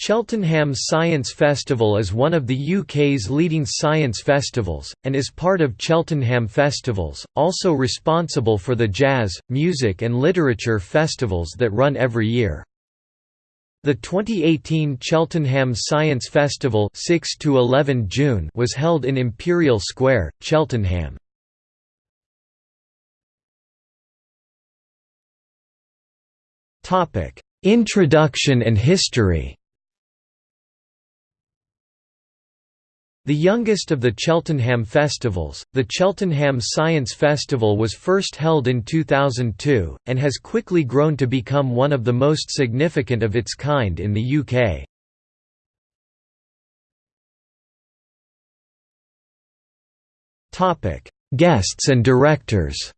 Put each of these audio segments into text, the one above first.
Cheltenham Science Festival is one of the UK's leading science festivals, and is part of Cheltenham Festivals, also responsible for the jazz, music and literature festivals that run every year. The 2018 Cheltenham Science Festival 6 to 11 June was held in Imperial Square, Cheltenham. Introduction and history The youngest of the Cheltenham festivals, the Cheltenham Science Festival was first held in 2002, and has quickly grown to become one of the most significant of its kind in the UK. Guests and directors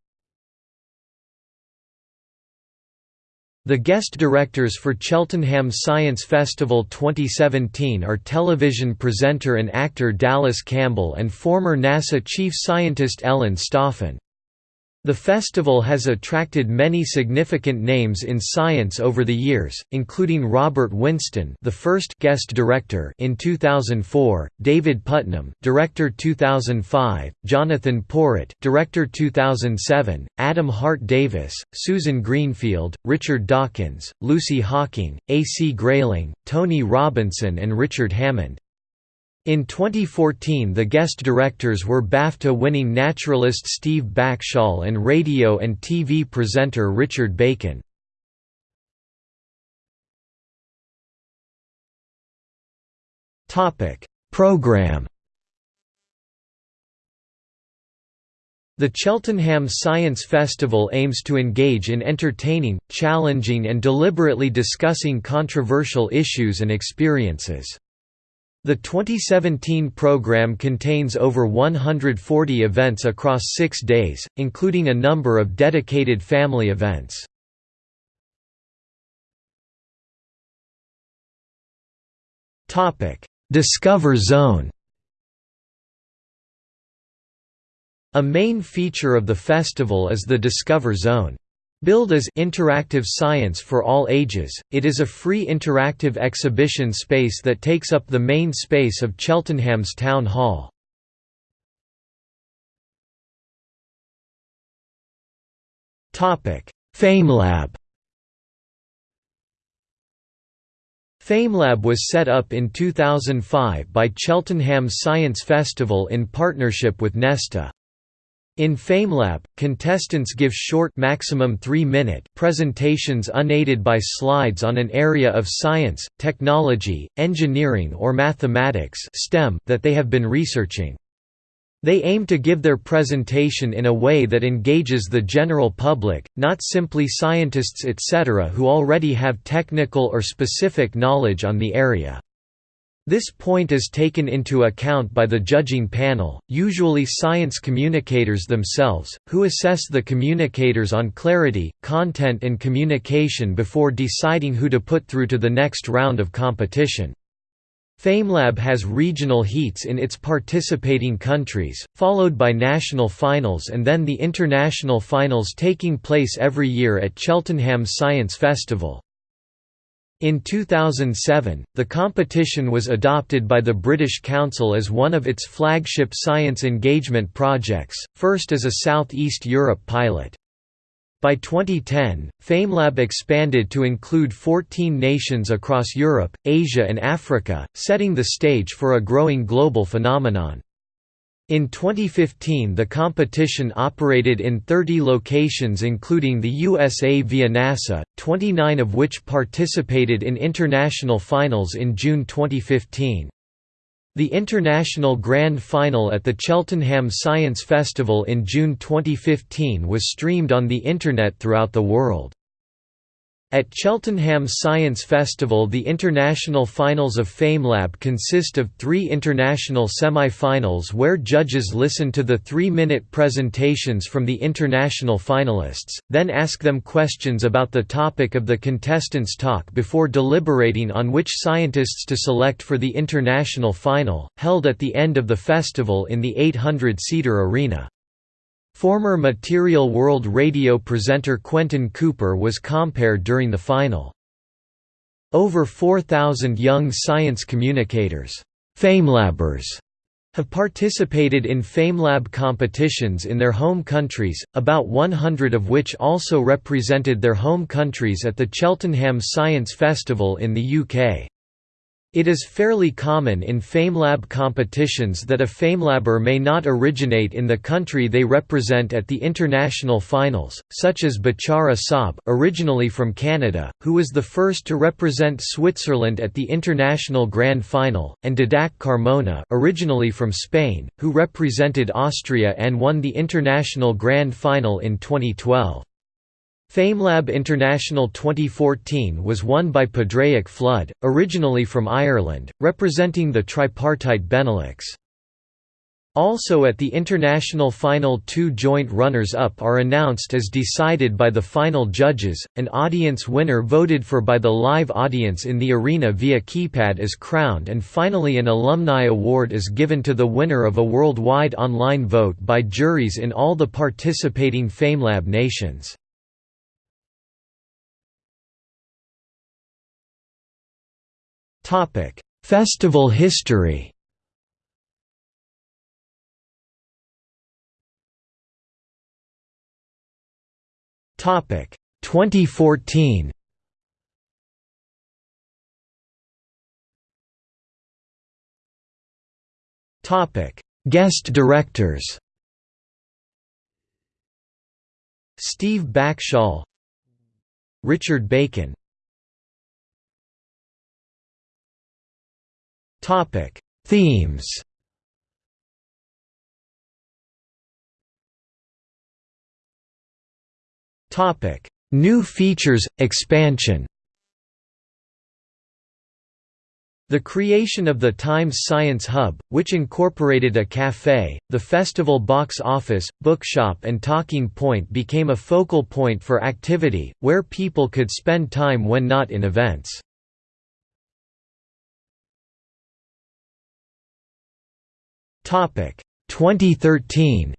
The guest directors for Cheltenham Science Festival 2017 are television presenter and actor Dallas Campbell and former NASA chief scientist Ellen Stofan. The festival has attracted many significant names in science over the years, including Robert Winston, the first guest director in 2004, David Puttnam, director 2005, Jonathan Porritt, director 2007, Adam Hart Davis, Susan Greenfield, Richard Dawkins, Lucy Hawking, A. C. Grayling, Tony Robinson and Richard Hammond. In 2014 the guest directors were BAFTA-winning naturalist Steve Backshall and radio and TV presenter Richard Bacon. Program The Cheltenham Science Festival aims to engage in entertaining, challenging and deliberately discussing controversial issues and experiences. The 2017 program contains over 140 events across six days, including a number of dedicated family events. Discover Zone A main feature of the festival is the Discover Zone. Billed as Interactive Science for All Ages, it is a free interactive exhibition space that takes up the main space of Cheltenham's Town Hall. Topic: FameLab FameLab was set up in 2005 by Cheltenham Science Festival in partnership with Nesta. In FameLab, contestants give short maximum 3-minute presentations unaided by slides on an area of science, technology, engineering or mathematics STEM that they have been researching. They aim to give their presentation in a way that engages the general public, not simply scientists etc. who already have technical or specific knowledge on the area. This point is taken into account by the judging panel, usually science communicators themselves, who assess the communicators on clarity, content and communication before deciding who to put through to the next round of competition. FameLab has regional heats in its participating countries, followed by national finals and then the international finals taking place every year at Cheltenham Science Festival. In 2007, the competition was adopted by the British Council as one of its flagship science engagement projects, first as a South East Europe pilot. By 2010, FameLab expanded to include 14 nations across Europe, Asia and Africa, setting the stage for a growing global phenomenon. In 2015 the competition operated in 30 locations including the USA via NASA, 29 of which participated in international finals in June 2015. The International Grand Final at the Cheltenham Science Festival in June 2015 was streamed on the Internet throughout the world. At Cheltenham Science Festival the international finals of FameLab consist of three international semi-finals where judges listen to the three-minute presentations from the international finalists, then ask them questions about the topic of the contestants' talk before deliberating on which scientists to select for the international final, held at the end of the festival in the 800-seater arena. Former Material World Radio presenter Quentin Cooper was compared during the final. Over 4,000 young science communicators FameLabbers, have participated in FameLab competitions in their home countries, about 100 of which also represented their home countries at the Cheltenham Science Festival in the UK. It is fairly common in FameLab competitions that a FameLabber may not originate in the country they represent at the international finals, such as Bachara Saab originally from Canada, who was the first to represent Switzerland at the international grand final, and Didac Carmona originally from Spain, who represented Austria and won the international grand final in 2012. FameLab International 2014 was won by Padraic Flood, originally from Ireland, representing the tripartite Benelux. Also at the international final two joint runners-up are announced as decided by the final judges, an audience winner voted for by the live audience in the arena via keypad is crowned and finally an alumni award is given to the winner of a worldwide online vote by juries in all the participating FameLab nations. Festival history. Topic: 2014. Topic: Guest directors. Steve Backshall Richard Bacon Topic: Themes. Topic: New features, expansion. The creation of the Times Science Hub, which incorporated a café, the festival box office, bookshop and talking point became a focal point for activity, where people could spend time when not in events. 2013.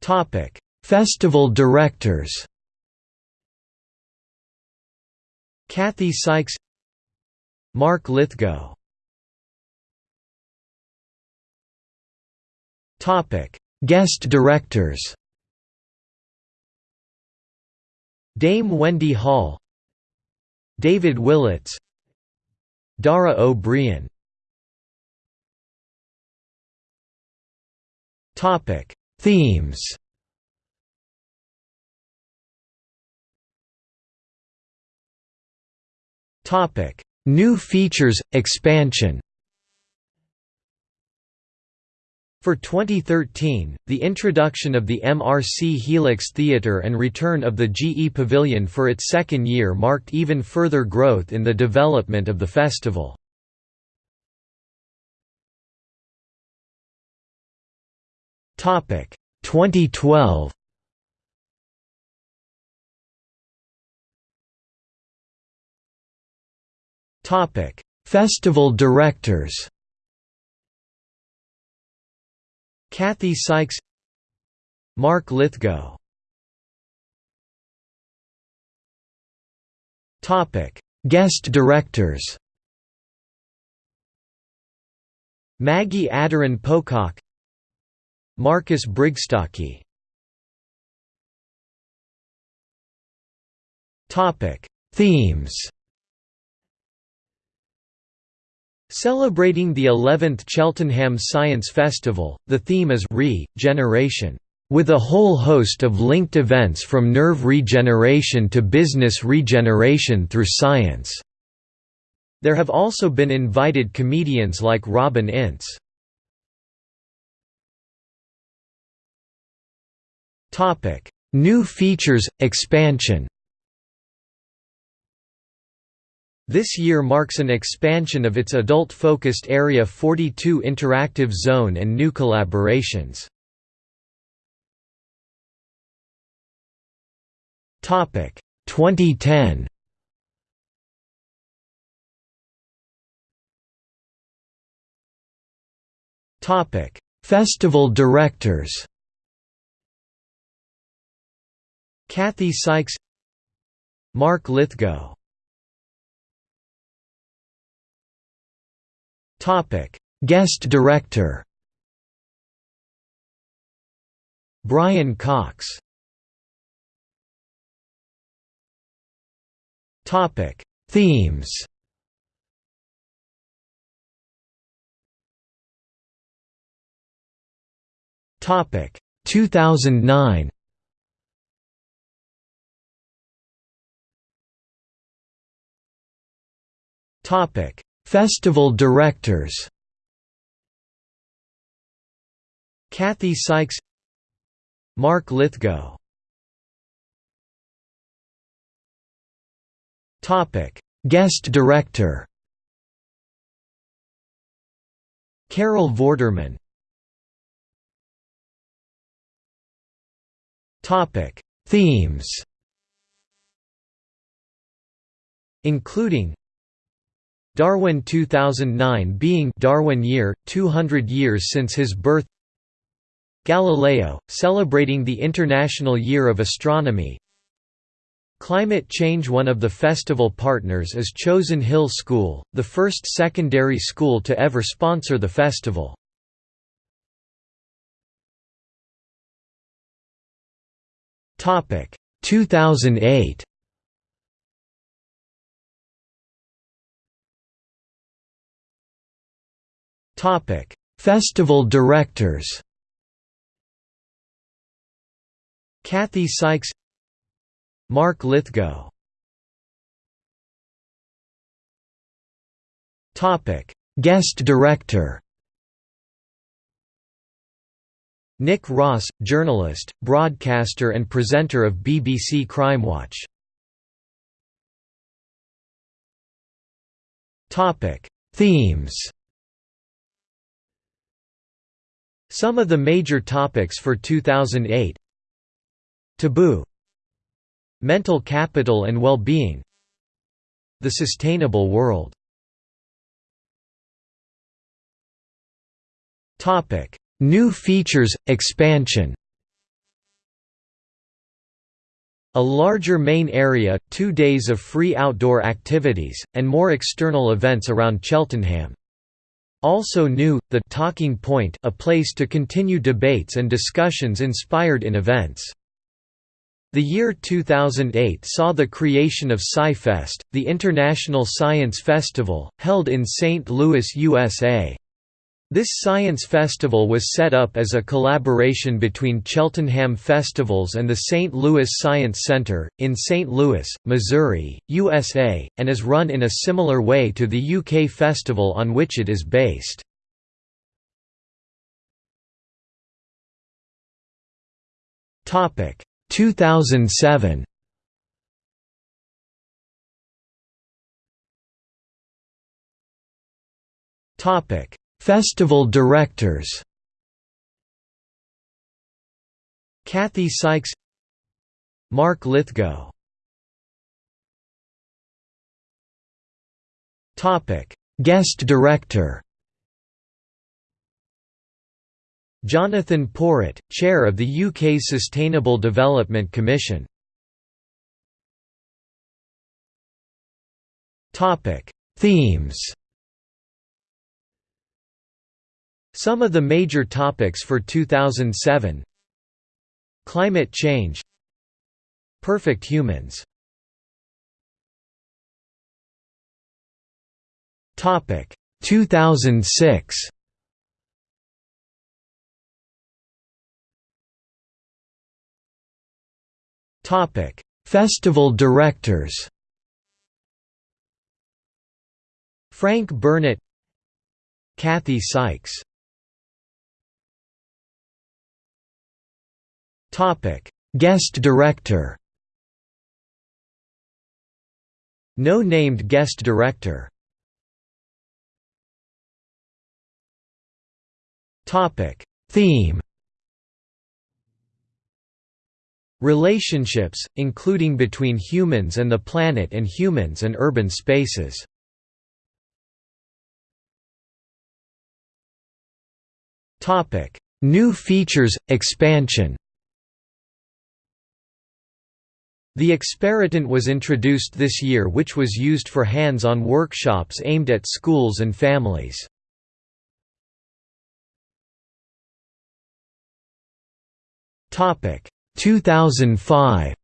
Topic Festival directors. Kathy Sykes Mark Lythgoe. Topic Guest directors Dame Wendy Hall David Willetts Dara Ó Briain Topic Themes. Topic New features expansion For 2013, the introduction of the MRC Helix Theatre and return of the GE Pavilion for its second year marked even further growth in the development of the festival. Topic 2012 Topic Festival directors Kathy Sykes Mark Lythgoe Guest directors. Maggie Aderin Pocock Marcus Brigstocke. Topic Themes Celebrating the 11th Cheltenham Science Festival, the theme is Re-generation, with a whole host of linked events from nerve regeneration to business regeneration through science. There have also been invited comedians like Robin Ince. New features, expansion This year marks an expansion of its adult-focused Area 42 interactive zone and new collaborations. Topic 2010. Topic Festival directors Kathy Sykes Mark Lythgoe Guest director. Brian Cox. Topic. Themes. Topic. 2009 Topic Festival directors. Kathy Sykes. Mark Lythgoe. Topic. Guest director. Carol Vorderman. Topic. Themes. Including Darwin 2009 being Darwin year 200 years since his birth Galileo celebrating the International Year of Astronomy Climate Change One of the festival partners is Chosen Hill School, the first secondary school to ever sponsor the festival. Topic 2008 Topic. Festival directors Kathy Sykes Mark Lythgoe Topic. Guest director Nick Ross, journalist, broadcaster and presenter of BBC Crimewatch. Topic. Themes Some of the major topics for 2008 Taboo. Mental capital and well-being. The sustainable world. New features, expansion. A larger main area, two days of free outdoor activities, and more external events around Cheltenham. Also new, the Talking Point a place to continue debates and discussions inspired in events. The year 2008 saw the creation of SciFest, the international science festival, held in St. Louis, USA. This science festival was set up as a collaboration between Cheltenham Festivals and the St. Louis Science Center, in St. Louis, Missouri, USA, and is run in a similar way to the UK festival on which it is based. Topic 2007 Topic Festival directors. Kathy Sykes. Mark Lythgoe. Topic: Guest director. Jonathan Porritt, Chair of the UK's Sustainable Development Commission. Topic: Themes Some of the major topics for 2007 Climate change. Perfect humans. Topic 2006 Topic Festival directors. Frank Burnett Kathy Sykes Guest director. No named guest director. Theme. Relationships, including between humans and the planet and humans and urban spaces. New features, expansion. The Experitent was introduced this year which was used for hands-on workshops aimed at schools and families. Topic 2005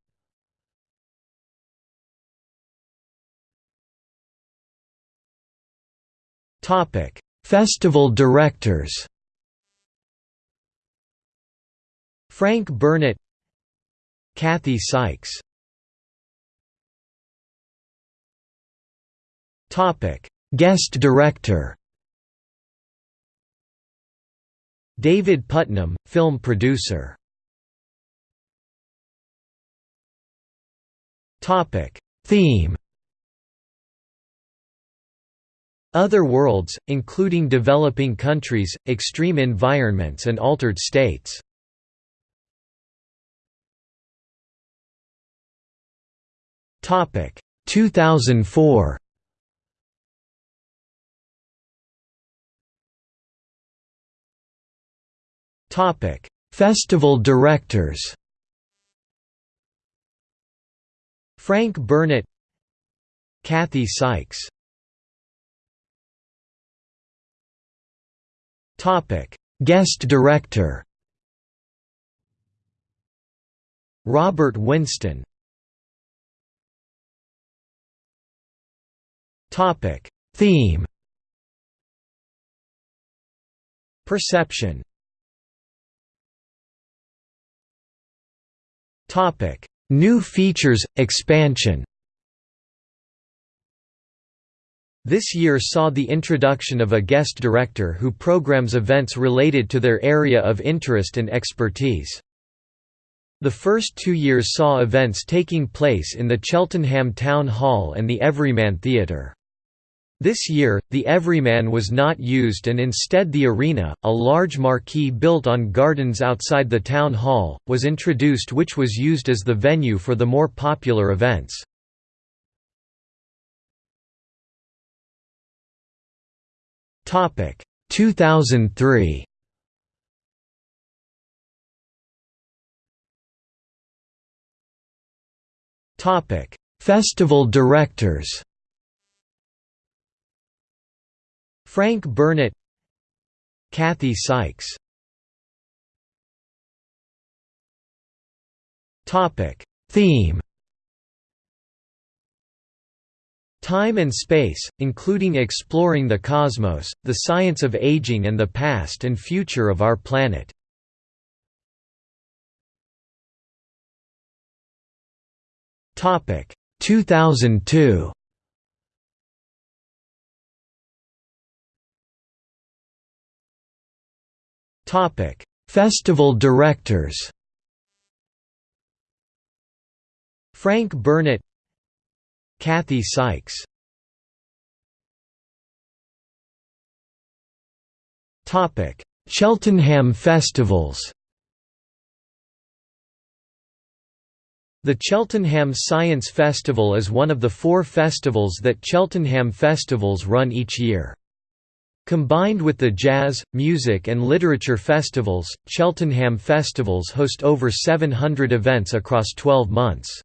Topic Festival directors. Frank Burnett Kathy Sykes Topic. Guest director. David Puttnam, film producer. Topic. Theme. Other worlds, including developing countries, extreme environments and altered states. Topic. 2004. Topic Festival directors. Frank Burnett Kathy Sykes Topic: Guest director. Robert Winston. Topic: Theme. Perception. New features expansion. This year saw the introduction of a guest director who programs events related to their area of interest and expertise. The first two years saw events taking place in the Cheltenham Town Hall and the Everyman Theatre. This year, the Everyman was not used and instead the Arena, a large marquee built on gardens outside the town hall, was introduced which was used as the venue for the more popular events. Topic 2003. Topic Festival directors. Frank Burnett, Kathy Sykes. Theme Time and space, including exploring the cosmos, the science of aging and the past and future of our planet. Topic 2002. Festival directors. Frank Burnett Kathy Sykes Cheltenham festivals The Cheltenham Science Festival is one of the four festivals that Cheltenham Festivals run each year. Combined with the jazz, music and literature festivals, Cheltenham Festivals host over 700 events across 12 months.